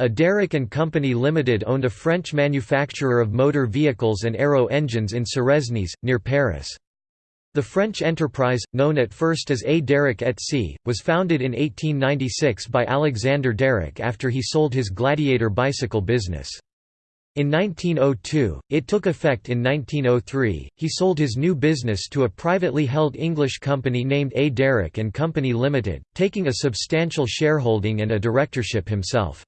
A Darracq and Company Limited owned a French manufacturer of motor vehicles and aero engines in Suresnes, near Paris. The French enterprise, known at first as A. Darracq et Cie, was founded in 1896 by Alexander Darracq after he sold his Gladiator bicycle business. In 1902, it took effect in 1903, he sold his new business to a privately held English company named A. Darracq and Company Limited, taking a substantial shareholding and a directorship himself.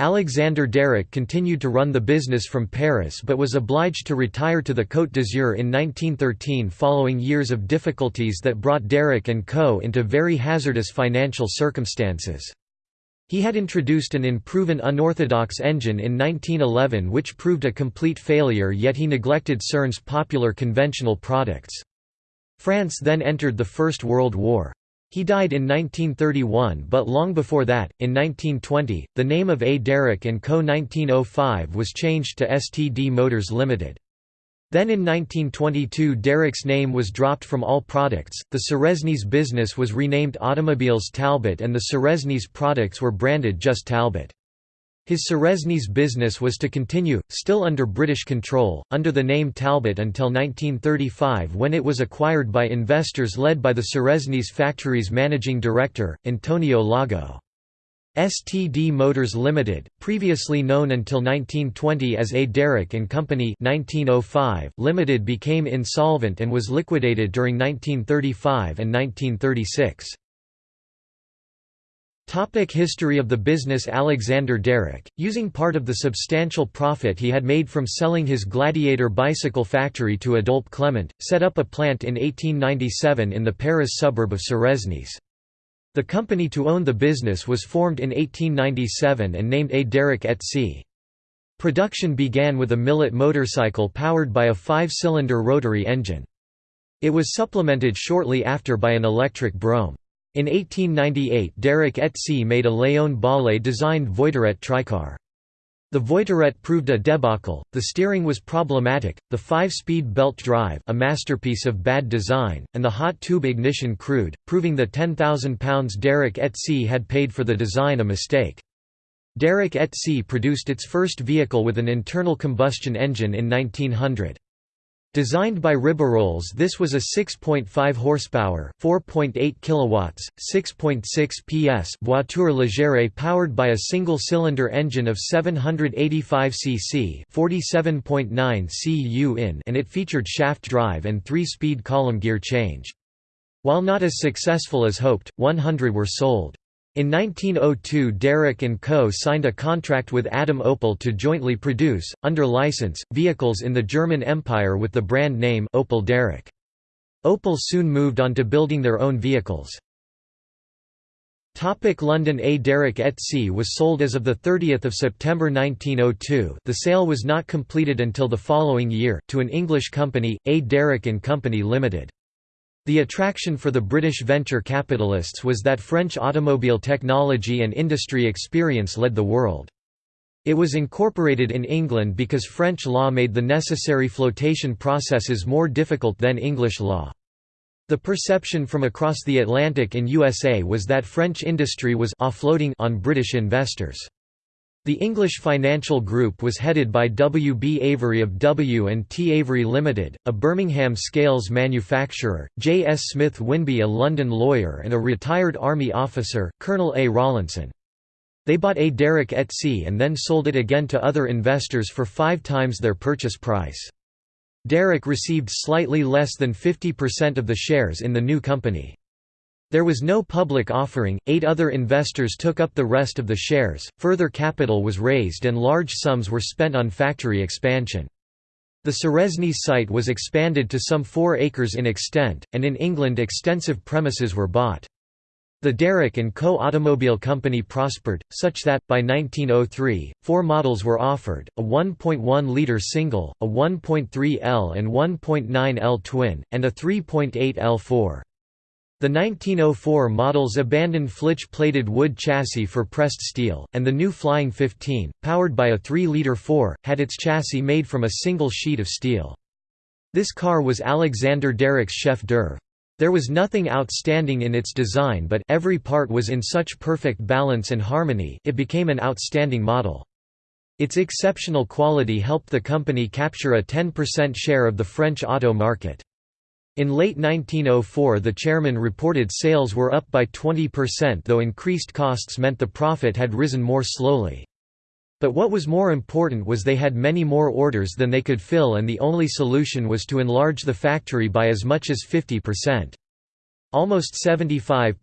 Alexander Darracq continued to run the business from Paris but was obliged to retire to the Côte d'Azur in 1913 following years of difficulties that brought Darracq & Co. into very hazardous financial circumstances. He had introduced an unproven unorthodox engine in 1911 which proved a complete failure yet he neglected CERN's popular conventional products. France then entered the First World War. He died in 1931 but long before that, in 1920, the name of A. Darracq & Co. 1905 was changed to STD Motors Limited. Then in 1922 Darracq's name was dropped from all products, the Suresnes business was renamed Automobiles Talbot and the Suresnes products were branded just Talbot. His Suresnes business was to continue, still under British control, under the name Talbot until 1935 when it was acquired by investors led by the Suresnes factory's managing director, Antonio Lago. STD Motors Limited, previously known until 1920 as A. Darracq Company 1905, Limited became insolvent and was liquidated during 1935 and 1936. Topic history of the business Alexander Darracq, using part of the substantial profit he had made from selling his Gladiator bicycle factory to Adolphe Clement, set up a plant in 1897 in the Paris suburb of Suresnes. The company to own the business was formed in 1897 and named A. Darracq et Cie. Production began with a Millet motorcycle powered by a five-cylinder rotary engine. It was supplemented shortly after by an electric Brougham. In 1898 Darracq et Cie made a Léon Bollée-designed Voiturette tricar. The Voiturette proved a debacle, the steering was problematic, the five-speed belt drive a masterpiece of bad design, and the hot tube ignition crude, proving the £10,000 Darracq et Cie had paid for the design a mistake. Darracq et Cie produced its first vehicle with an internal combustion engine in 1900. Designed by Ribeyrolles this was a 6.5 horsepower, 4.8 kilowatts, 6.6 PS voiture légère powered by a single-cylinder engine of 785 cc, 47.9 cu in, and it featured shaft drive and 3-speed column gear change. While not as successful as hoped, 100 were sold. In 1902 Darracq & Co. signed a contract with Adam Opel to jointly produce, under license, vehicles in the German Empire with the brand name Opel Darracq. Opel soon moved on to building their own vehicles. Topic London A Darracq et Cie was sold as of 30 September 1902 the sale was not completed until the following year, to an English company, A Darracq & Company Limited. The attraction for the British venture capitalists was that French automobile technology and industry experience led the world. It was incorporated in England because French law made the necessary flotation processes more difficult than English law. The perception from across the Atlantic in USA was that French industry was offloading on British investors. The English financial group was headed by W. B. Avery of W. & T. Avery Limited, a Birmingham scales manufacturer, J. S. Smith Winby a London lawyer and a retired Army officer, Colonel A. Rawlinson. They bought A. Darracq et Cie and then sold it again to other investors for five times their purchase price. Darracq received slightly less than 50% of the shares in the new company. There was no public offering, eight other investors took up the rest of the shares, further capital was raised and large sums were spent on factory expansion. The Suresnes site was expanded to some four acres in extent, and in England extensive premises were bought. The Darracq & Co. automobile company prospered, such that, by 1903, four models were offered, a 1.1-litre single, a 1.3L and 1.9L twin, and a 3.8 L4. The 1904 models abandoned flitch-plated wood chassis for pressed steel, and the new Flying 15, powered by a 3-litre 4, had its chassis made from a single sheet of steel. This car was Alexander Darracq's chef d'oeuvre. There was nothing outstanding in its design but every part was in such perfect balance and harmony it became an outstanding model. Its exceptional quality helped the company capture a 10% share of the French auto market. In late 1904 the chairman reported sales were up by 20% though increased costs meant the profit had risen more slowly. But what was more important was they had many more orders than they could fill and the only solution was to enlarge the factory by as much as 50%. Almost 75%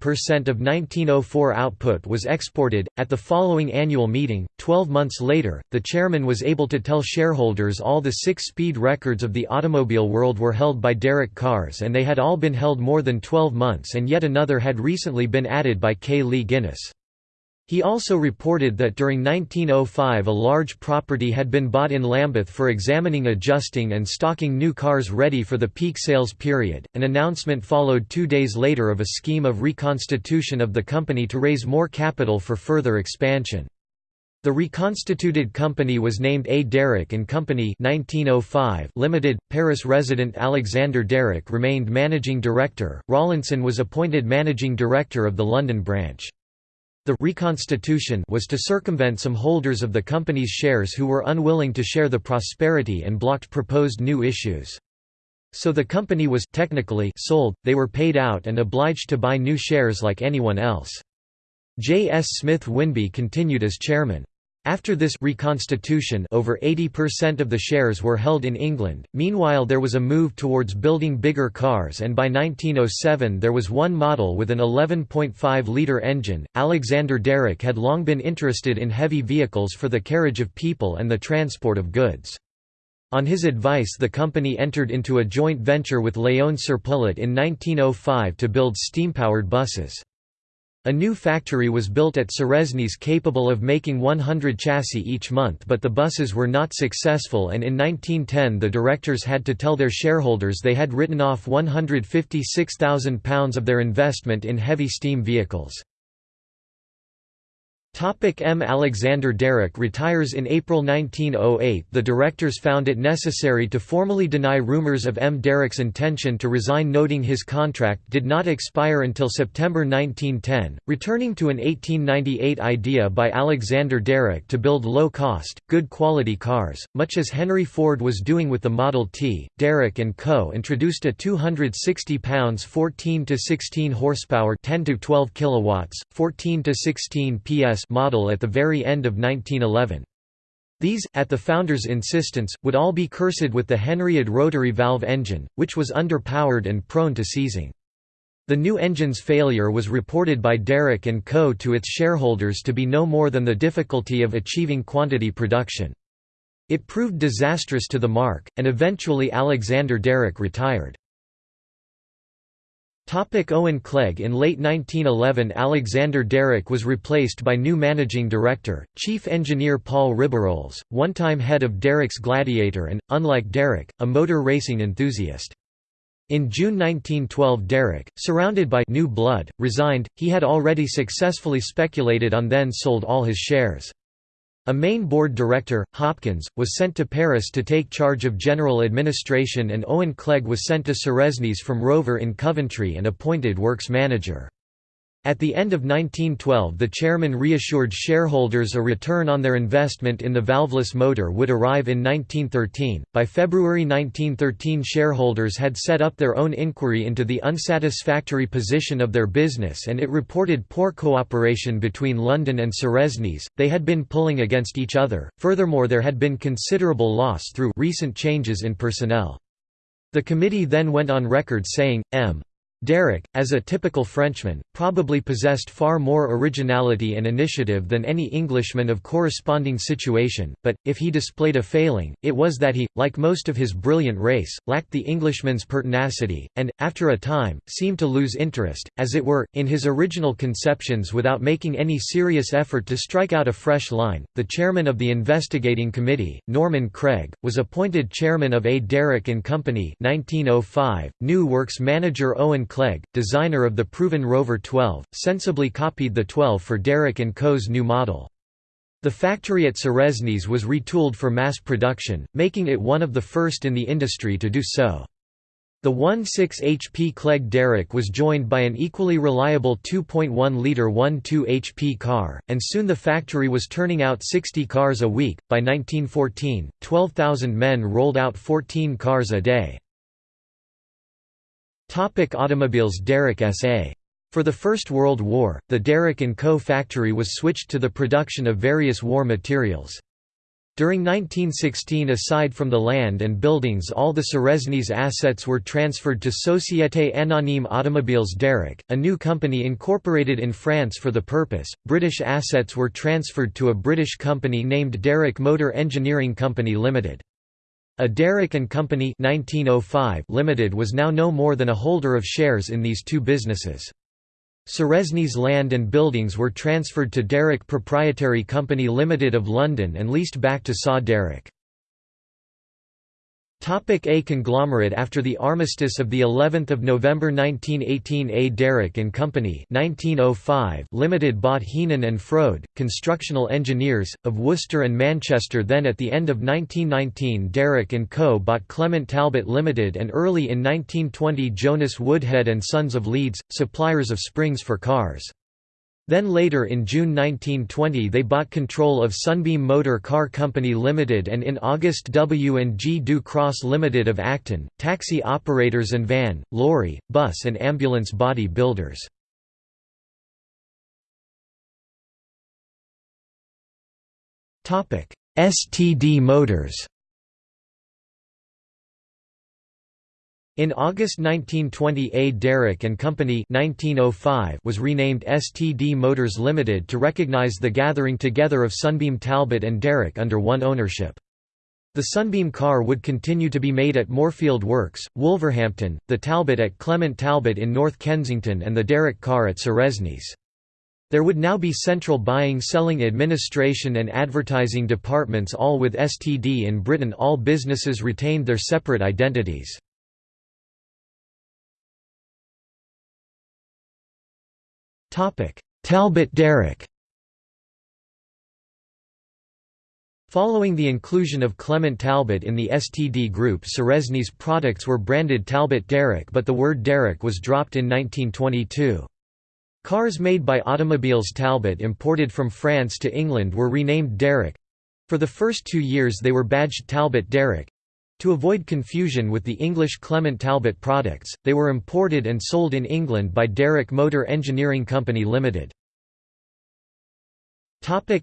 of 1904 output was exported. At the following annual meeting, 12 months later, the chairman was able to tell shareholders all the six speed records of the automobile world were held by Darracq Cars and they had all been held more than 12 months and yet another had recently been added by K. Lee Guinness. He also reported that during 1905 a large property had been bought in Lambeth for examining adjusting and stocking new cars ready for the peak sales period. An announcement followed two days later of a scheme of reconstitution of the company to raise more capital for further expansion. The reconstituted company was named A. Darracq and Company 1905 Limited. Paris resident Alexander Darracq remained managing director. Rawlinson was appointed managing director of the London branch. The reconstitution was to circumvent some holders of the company's shares who were unwilling to share the prosperity and blocked proposed new issues. So the company was technically sold, they were paid out and obliged to buy new shares like anyone else. J. S. Smith Winby continued as chairman. After this reconstitution over 80% of the shares were held in England, meanwhile there was a move towards building bigger cars and by 1907 there was one model with an 11.5-litre engine. Alexander Darracq had long been interested in heavy vehicles for the carriage of people and the transport of goods. On his advice the company entered into a joint venture with Léon Serpollet in 1905 to build steam-powered buses. A new factory was built at Suresnes capable of making 100 chassis each month but the buses were not successful and in 1910 the directors had to tell their shareholders they had written off £156,000 of their investment in heavy steam vehicles. M. Alexander Darracq retires in April 1908 The directors found it necessary to formally deny rumours of M. Darracq's intention to resign noting his contract did not expire until September 1910, returning to an 1898 idea by Alexander Darracq to build low-cost, good-quality cars, much as Henry Ford was doing with the Model T. Darracq & Co. introduced a 260 pounds 14 to 16 horsepower 10 to 12 kilowatts, 14 to 16 PS model at the very end of 1911. These, at the founder's insistence, would all be cursed with the Henriod rotary valve engine, which was underpowered and prone to seizing. The new engine's failure was reported by Darracq & Co. to its shareholders to be no more than the difficulty of achieving quantity production. It proved disastrous to the marque, and eventually Alexander Darracq retired. Topic Owen Clegg In late 1911 Alexander Darracq was replaced by new managing director, chief engineer Paul Ribeyrolles, one-time head of Darracq's Gladiator and, unlike Darracq, a motor racing enthusiast. In June 1912 Darracq, surrounded by new blood, resigned, he had already successfully speculated on then sold all his shares. A main board director, Hopkins, was sent to Paris to take charge of general administration and Owen Clegg was sent to Suresnes from Rover in Coventry and appointed works manager. At the end of 1912 the chairman reassured shareholders a return on their investment in the valveless motor would arrive in 1913. By February 1913 shareholders had set up their own inquiry into the unsatisfactory position of their business and it reported poor cooperation between London and Suresnes, they had been pulling against each other, furthermore there had been considerable loss through recent changes in personnel. The committee then went on record saying, M. Darracq, as a typical Frenchman, probably possessed far more originality and initiative than any Englishman of corresponding situation, but, if he displayed a failing, it was that he, like most of his brilliant race, lacked the Englishman's pertinacity, and, after a time, seemed to lose interest, as it were, in his original conceptions without making any serious effort to strike out a fresh line. The chairman of the investigating committee, Norman Craig, was appointed chairman of A. Darracq and Company 1905, new works manager Owen Clegg, designer of the proven Rover 12, sensibly copied the 12 for Darracq & Co.'s new model. The factory at Suresnes was retooled for mass production, making it one of the first in the industry to do so. The 1.6 HP Clegg Darracq was joined by an equally reliable 2.1-litre 1.2 HP car, and soon the factory was turning out 60 cars a week. By 1914, 12,000 men rolled out 14 cars a day. Topic automobiles Darracq SA. For the First World War, the Darracq & Co. factory was switched to the production of various war materials. During 1916 aside from the land and buildings all the Suresnes assets were transferred to Société Anonyme Automobiles Darracq, a new company incorporated in France for the purpose. British assets were transferred to a British company named Darracq Motor Engineering Company Limited. A Darracq and Company 1905 Limited was now no more than a holder of shares in these two businesses. Suresnes land and buildings were transferred to Darracq Proprietary Company Limited of London and leased back to Saw Darracq. Topic A conglomerate After the armistice of the 11th of November 1918 A. Darracq and Company 1905 Limited bought Heenan and Froude, constructional engineers, of Worcester and Manchester then at the end of 1919 Darracq and Co. bought Clement Talbot Limited and early in 1920 Jonas Woodhead and Sons of Leeds, suppliers of springs for cars. Then later in June 1920 they bought control of Sunbeam Motor Car Company Limited and in August W&G Du Cros Limited of Acton, taxi operators and van, lorry, bus and ambulance body builders. STD Motors In August 1920 A. Darracq and Company 1905 was renamed STD Motors Limited to recognize the gathering together of Sunbeam Talbot and Darracq under one ownership. The Sunbeam car would continue to be made at Moorfield Works, Wolverhampton, the Talbot at Clement Talbot in North Kensington and the Darracq car at Suresnes. There would now be central buying selling administration and advertising departments all with STD in Britain all businesses retained their separate identities. Talbot Darracq Following the inclusion of Clement Talbot in the STD group Suresnes products were branded Talbot Darracq but the word Darracq was dropped in 1922. Cars made by Automobiles Talbot imported from France to England were renamed Darracq. For the first two years they were badged Talbot Derrick, to avoid confusion with the English Clement Talbot products, they were imported and sold in England by Darracq Motor Engineering Company Limited.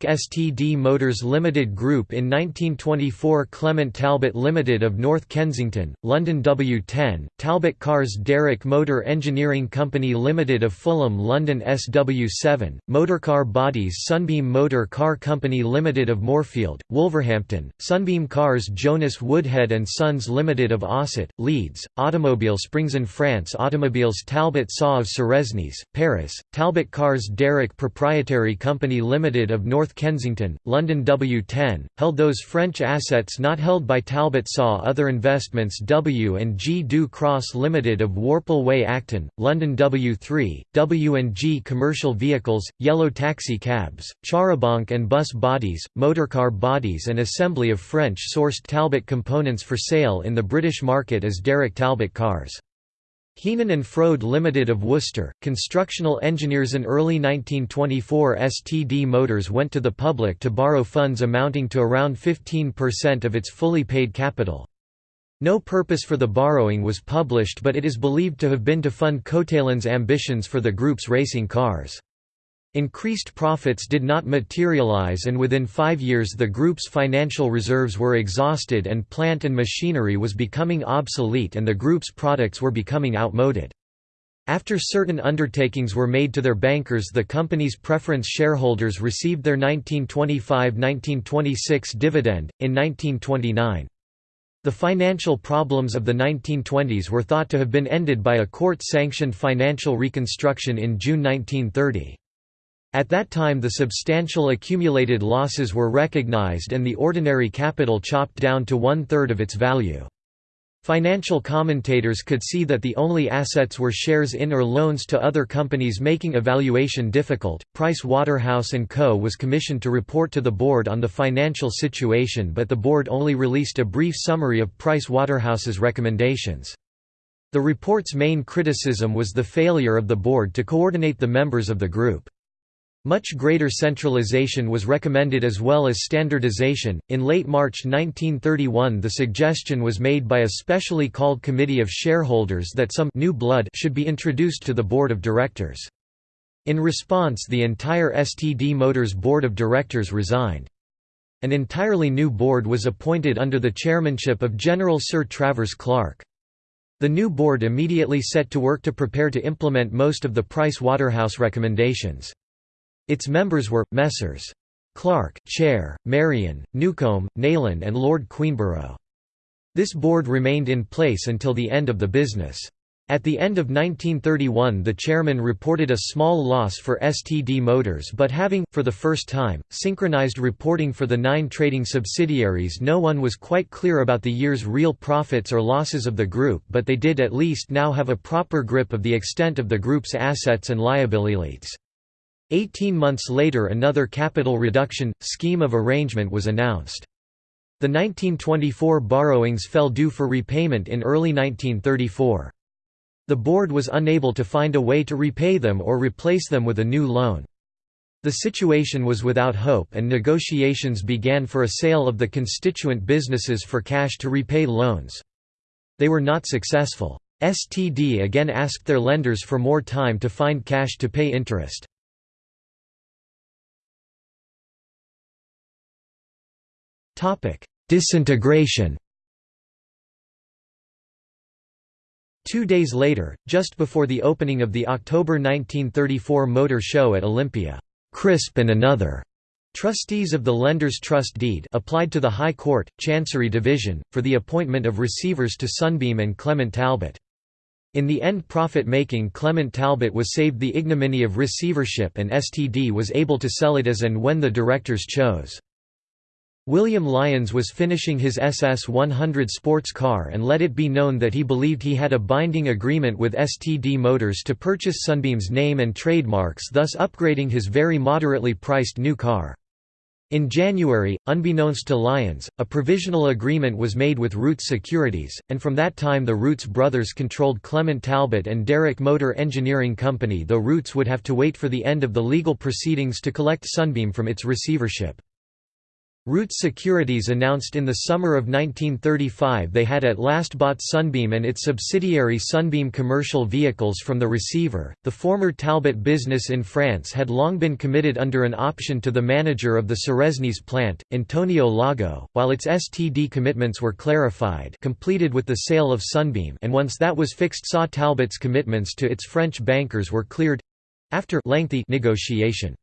STD Motors Limited Group In 1924 Clement Talbot Limited of North Kensington, London W10, Talbot Cars Darracq Motor Engineering Company Limited of Fulham London SW7, Motorcar Bodies Sunbeam Motor Car Company Limited of Moorfield, Wolverhampton, Sunbeam Cars Jonas Woodhead and Sons Limited of Ossett, Leeds, Automobile Springs in France Automobiles Talbot Saw of Paris, Talbot Cars Darracq Proprietary Company Limited of North Kensington, London W10, held those French assets not held by Talbot saw other investments W&G Du Cros Limited of Warple Way Acton, London W3, W&G Commercial Vehicles, Yellow Taxi Cabs, Charabanc and Bus Bodies, Motorcar Bodies and assembly of French-sourced Talbot components for sale in the British market as Darracq Talbot cars. Heenan and Froude Limited of Worcester, constructional engineers in early 1924 STD Motors went to the public to borrow funds amounting to around 15% of its fully paid capital. No purpose for the borrowing was published but it is believed to have been to fund Coatalen's ambitions for the group's racing cars. Increased profits did not materialize and within five years the group's financial reserves were exhausted and plant and machinery was becoming obsolete and the group's products were becoming outmoded. After certain undertakings were made to their bankers the company's preference shareholders received their 1925–1926 dividend, in 1929. The financial problems of the 1920s were thought to have been ended by a court-sanctioned financial reconstruction in June 1930. At that time the substantial accumulated losses were recognized and the ordinary capital chopped down to one-third of its value. Financial commentators could see that the only assets were shares in or loans to other companies making evaluation difficult. Price Waterhouse and Co was commissioned to report to the board on the financial situation but the board only released a brief summary of Price Waterhouse's recommendations. The report's main criticism was the failure of the board to coordinate the members of the group. Much greater centralization was recommended as well as standardization. In late March 1931, the suggestion was made by a specially called committee of shareholders that some new blood should be introduced to the board of directors. In response, the entire STD Motors board of directors resigned. An entirely new board was appointed under the chairmanship of General Sir Travers Clarke. The new board immediately set to work to prepare to implement most of the Price Waterhouse recommendations. Its members were, Messrs. Clark, Chair, Marion, Newcombe, Nayland and Lord Queenborough. This board remained in place until the end of the business. At the end of 1931 the chairman reported a small loss for STD Motors but having, for the first time, synchronized reporting for the nine trading subsidiaries no one was quite clear about the year's real profits or losses of the group but they did at least now have a proper grip of the extent of the group's assets and liabilities. Eighteen months later another capital reduction, scheme of arrangement was announced. The 1924 borrowings fell due for repayment in early 1934. The board was unable to find a way to repay them or replace them with a new loan. The situation was without hope and negotiations began for a sale of the constituent businesses for cash to repay loans. They were not successful. STD again asked their lenders for more time to find cash to pay interest. Disintegration Two days later, just before the opening of the October 1934 Motor Show at Olympia, Crisp and another trustees of the lender's trust deed applied to the High Court, Chancery Division, for the appointment of receivers to Sunbeam and Clement Talbot. In the end profit-making Clement Talbot was saved the ignominy of receivership and STD was able to sell it as and when the directors chose. William Lyons was finishing his SS-100 sports car and let it be known that he believed he had a binding agreement with STD Motors to purchase Sunbeam's name and trademarks thus upgrading his very moderately priced new car. In January, unbeknownst to Lyons, a provisional agreement was made with Rootes Securities, and from that time the Rootes brothers controlled Clement Talbot and Darracq Motor Engineering Company though Rootes would have to wait for the end of the legal proceedings to collect Sunbeam from its receivership. Rootes Securities announced in the summer of 1935 they had at last bought Sunbeam and its subsidiary Sunbeam Commercial Vehicles from the receiver. The former Talbot business in France had long been committed under an option to the manager of the Suresnes plant, Antonio Lago, while its STD commitments were clarified, completed with the sale of Sunbeam, and once that was fixed saw Talbot's commitments to its French bankers were cleared after lengthy negotiation.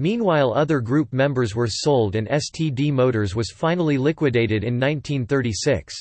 Meanwhile other group members were sold and STD Motors was finally liquidated in 1936.